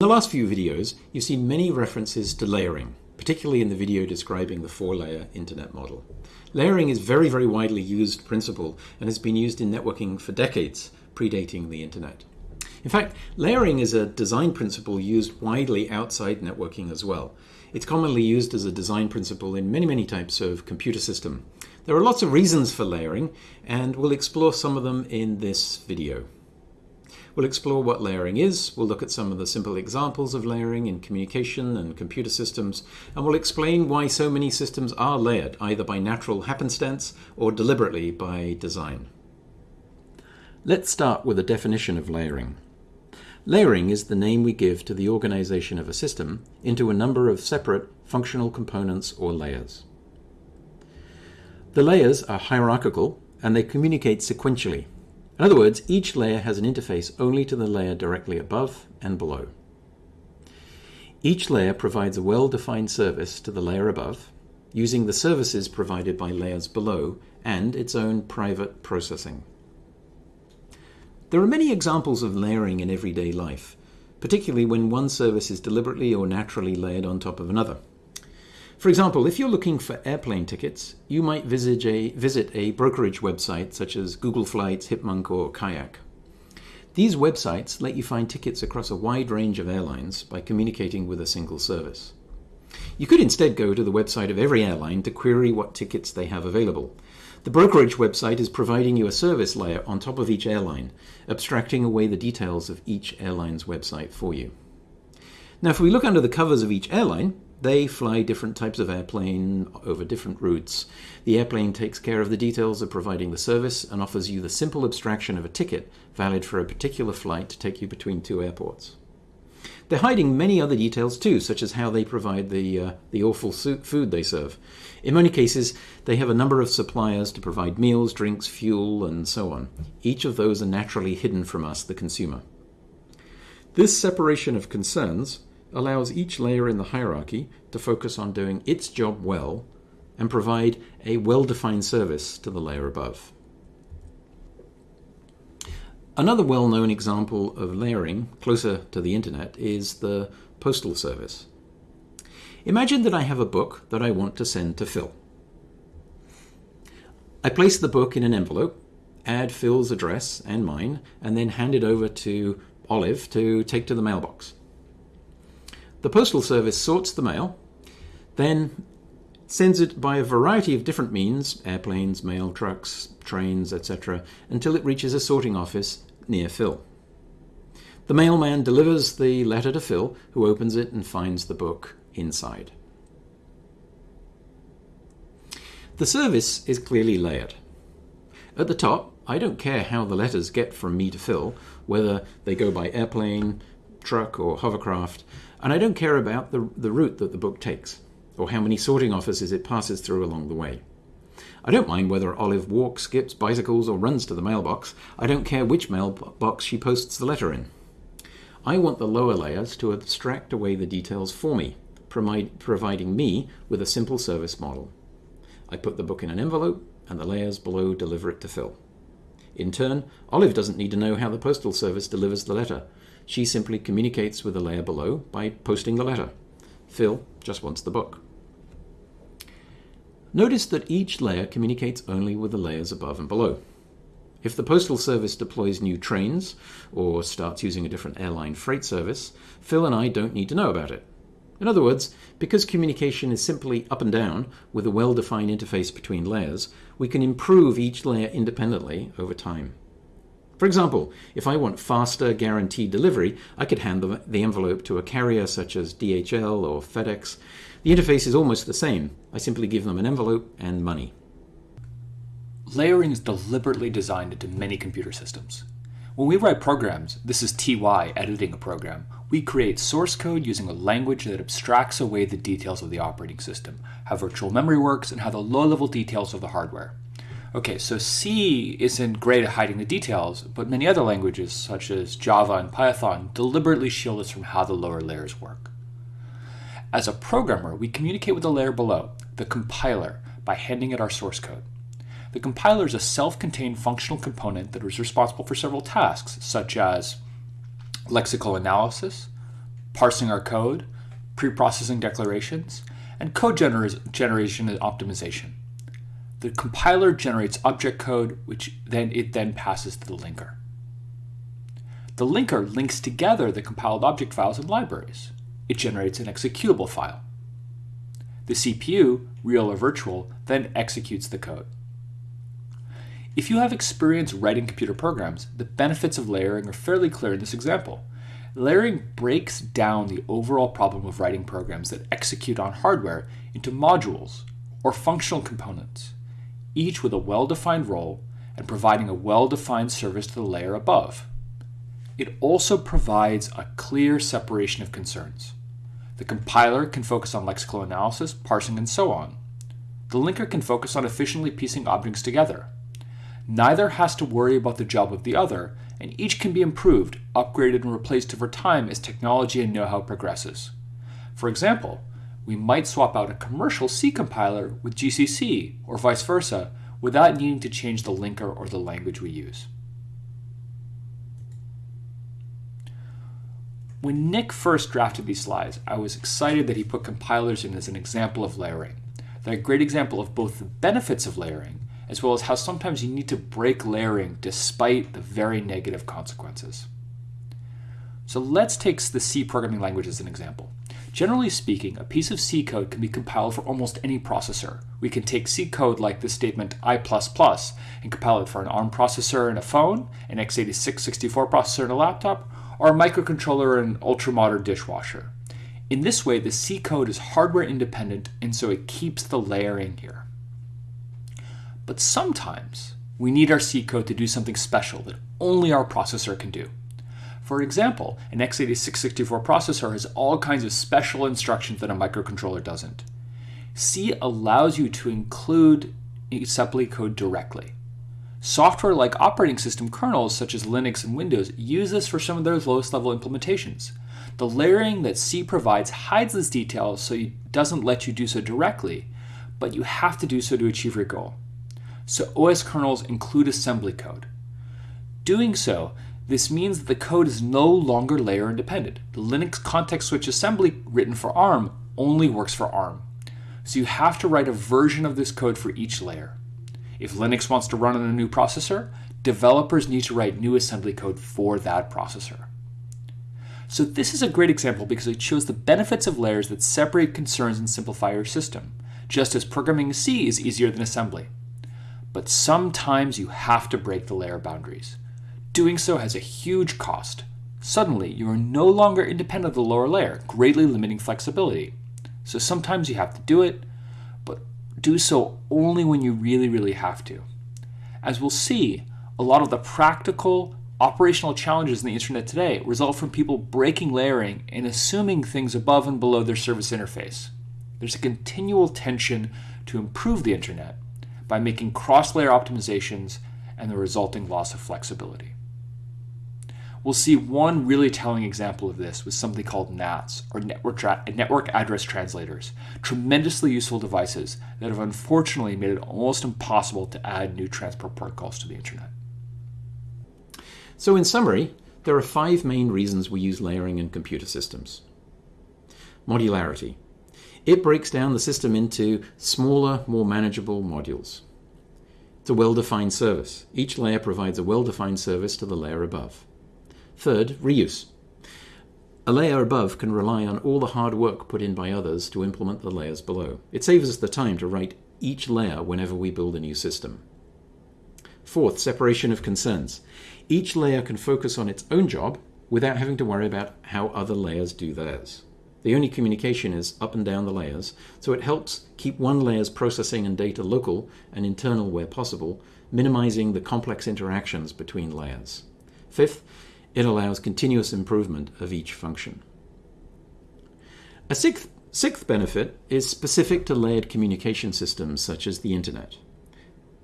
In the last few videos, you've seen many references to layering, particularly in the video describing the four-layer internet model. Layering is a very, very widely used principle and has been used in networking for decades, predating the internet. In fact, layering is a design principle used widely outside networking as well. It's commonly used as a design principle in many, many types of computer system. There are lots of reasons for layering, and we'll explore some of them in this video. We'll explore what layering is, we'll look at some of the simple examples of layering in communication and computer systems, and we'll explain why so many systems are layered, either by natural happenstance or deliberately by design. Let's start with a definition of layering. Layering is the name we give to the organization of a system into a number of separate functional components or layers. The layers are hierarchical and they communicate sequentially in other words, each layer has an interface only to the layer directly above and below. Each layer provides a well-defined service to the layer above, using the services provided by layers below and its own private processing. There are many examples of layering in everyday life, particularly when one service is deliberately or naturally layered on top of another. For example, if you're looking for airplane tickets, you might visit a, visit a brokerage website such as Google Flights, Hipmunk, or Kayak. These websites let you find tickets across a wide range of airlines by communicating with a single service. You could instead go to the website of every airline to query what tickets they have available. The brokerage website is providing you a service layer on top of each airline, abstracting away the details of each airline's website for you. Now, if we look under the covers of each airline, they fly different types of airplane over different routes. The airplane takes care of the details of providing the service and offers you the simple abstraction of a ticket valid for a particular flight to take you between two airports. They're hiding many other details too, such as how they provide the, uh, the awful food they serve. In many cases, they have a number of suppliers to provide meals, drinks, fuel, and so on. Each of those are naturally hidden from us, the consumer. This separation of concerns allows each layer in the hierarchy to focus on doing its job well and provide a well-defined service to the layer above. Another well-known example of layering closer to the internet is the postal service. Imagine that I have a book that I want to send to Phil. I place the book in an envelope, add Phil's address and mine, and then hand it over to Olive to take to the mailbox. The Postal Service sorts the mail, then sends it by a variety of different means, airplanes, mail trucks, trains, etc., until it reaches a sorting office near Phil. The mailman delivers the letter to Phil, who opens it and finds the book inside. The service is clearly layered. At the top, I don't care how the letters get from me to Phil, whether they go by airplane, truck, or hovercraft, and I don't care about the, the route that the book takes, or how many sorting offices it passes through along the way. I don't mind whether Olive walks, skips, bicycles, or runs to the mailbox. I don't care which mailbox she posts the letter in. I want the lower layers to abstract away the details for me, providing me with a simple service model. I put the book in an envelope, and the layers below deliver it to Phil. In turn, Olive doesn't need to know how the postal service delivers the letter. She simply communicates with the layer below by posting the letter. Phil just wants the book. Notice that each layer communicates only with the layers above and below. If the Postal Service deploys new trains or starts using a different airline freight service, Phil and I don't need to know about it. In other words, because communication is simply up and down with a well-defined interface between layers, we can improve each layer independently over time. For example, if I want faster guaranteed delivery, I could hand the, the envelope to a carrier such as DHL or FedEx. The interface is almost the same. I simply give them an envelope and money. Layering is deliberately designed into many computer systems. When we write programs, this is TY editing a program, we create source code using a language that abstracts away the details of the operating system, how virtual memory works, and how the low-level details of the hardware. Okay, so C isn't great at hiding the details, but many other languages, such as Java and Python, deliberately shield us from how the lower layers work. As a programmer, we communicate with the layer below, the compiler, by handing it our source code. The compiler is a self-contained functional component that is responsible for several tasks, such as lexical analysis, parsing our code, pre-processing declarations, and code gener generation and optimization. The compiler generates object code, which then it then passes to the linker. The linker links together the compiled object files and libraries. It generates an executable file. The CPU, real or virtual, then executes the code. If you have experience writing computer programs, the benefits of layering are fairly clear in this example. Layering breaks down the overall problem of writing programs that execute on hardware into modules or functional components, each with a well-defined role and providing a well-defined service to the layer above. It also provides a clear separation of concerns. The compiler can focus on lexical analysis, parsing, and so on. The linker can focus on efficiently piecing objects together. Neither has to worry about the job of the other, and each can be improved, upgraded, and replaced over time as technology and know-how progresses. For example, we might swap out a commercial C compiler with GCC, or vice versa, without needing to change the linker or the language we use. When Nick first drafted these slides, I was excited that he put compilers in as an example of layering. They're a great example of both the benefits of layering as well as how sometimes you need to break layering despite the very negative consequences. So let's take the C programming language as an example. Generally speaking, a piece of C code can be compiled for almost any processor. We can take C code like this statement I++ and compile it for an ARM processor and a phone, an x86 64 processor and a laptop, or a microcontroller and ultra-modern dishwasher. In this way, the C code is hardware independent and so it keeps the layering here. But sometimes we need our C code to do something special that only our processor can do. For example, an x86 64 processor has all kinds of special instructions that a microcontroller doesn't. C allows you to include assembly code directly. Software like operating system kernels such as Linux and Windows use this for some of their lowest level implementations. The layering that C provides hides this detail so it doesn't let you do so directly, but you have to do so to achieve your goal so OS kernels include assembly code. Doing so, this means that the code is no longer layer independent. The Linux context switch assembly written for ARM only works for ARM. So you have to write a version of this code for each layer. If Linux wants to run on a new processor, developers need to write new assembly code for that processor. So this is a great example because it shows the benefits of layers that separate concerns and simplify your system, just as programming C is easier than assembly but sometimes you have to break the layer boundaries. Doing so has a huge cost. Suddenly, you are no longer independent of the lower layer, greatly limiting flexibility. So sometimes you have to do it, but do so only when you really, really have to. As we'll see, a lot of the practical, operational challenges in the internet today result from people breaking layering and assuming things above and below their service interface. There's a continual tension to improve the internet, by making cross-layer optimizations and the resulting loss of flexibility. We'll see one really telling example of this with something called NATs, or network, network address translators, tremendously useful devices that have unfortunately made it almost impossible to add new transport protocols to the internet. So in summary, there are five main reasons we use layering in computer systems. Modularity. It breaks down the system into smaller, more manageable modules. It's a well-defined service. Each layer provides a well-defined service to the layer above. Third, reuse. A layer above can rely on all the hard work put in by others to implement the layers below. It saves us the time to write each layer whenever we build a new system. Fourth, separation of concerns. Each layer can focus on its own job without having to worry about how other layers do theirs. The only communication is up and down the layers, so it helps keep one layer's processing and data local and internal where possible, minimizing the complex interactions between layers. Fifth, it allows continuous improvement of each function. A sixth, sixth benefit is specific to layered communication systems such as the Internet.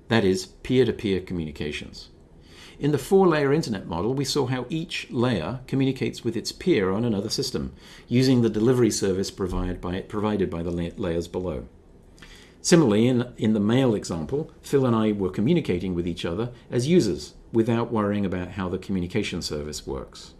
That is, peer-to-peer -peer communications. In the four-layer internet model, we saw how each layer communicates with its peer on another system, using the delivery service provided by, provided by the layers below. Similarly, in, in the mail example, Phil and I were communicating with each other as users without worrying about how the communication service works.